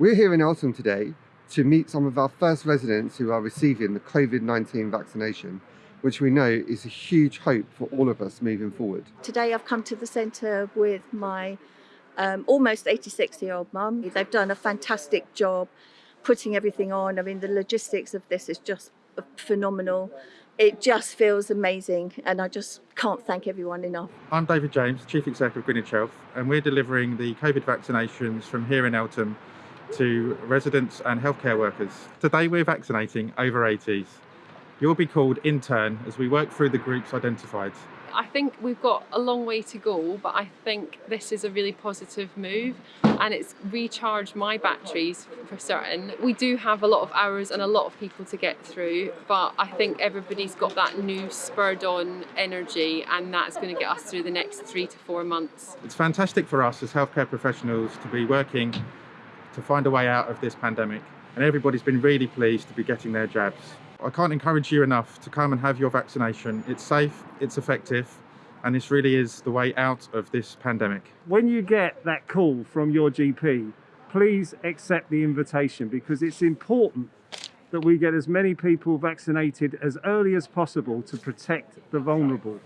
We're here in Eltham today to meet some of our first residents who are receiving the COVID-19 vaccination, which we know is a huge hope for all of us moving forward. Today I've come to the centre with my um, almost 86 year old mum. They've done a fantastic job putting everything on. I mean, the logistics of this is just phenomenal. It just feels amazing, and I just can't thank everyone enough. I'm David James, Chief Executive of Greenwich Health, and we're delivering the COVID vaccinations from here in Eltham to residents and healthcare workers. Today we're vaccinating over 80s. You'll be called intern as we work through the groups identified. I think we've got a long way to go, but I think this is a really positive move and it's recharged my batteries for certain. We do have a lot of hours and a lot of people to get through, but I think everybody's got that new spurred on energy and that's going to get us through the next three to four months. It's fantastic for us as healthcare professionals to be working to find a way out of this pandemic and everybody's been really pleased to be getting their jabs. I can't encourage you enough to come and have your vaccination. It's safe, it's effective, and this really is the way out of this pandemic. When you get that call from your GP, please accept the invitation because it's important that we get as many people vaccinated as early as possible to protect the vulnerable.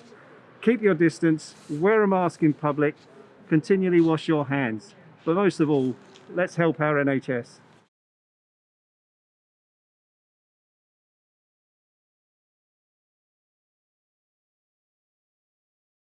Keep your distance, wear a mask in public, continually wash your hands, but most of all, let's help our NHS.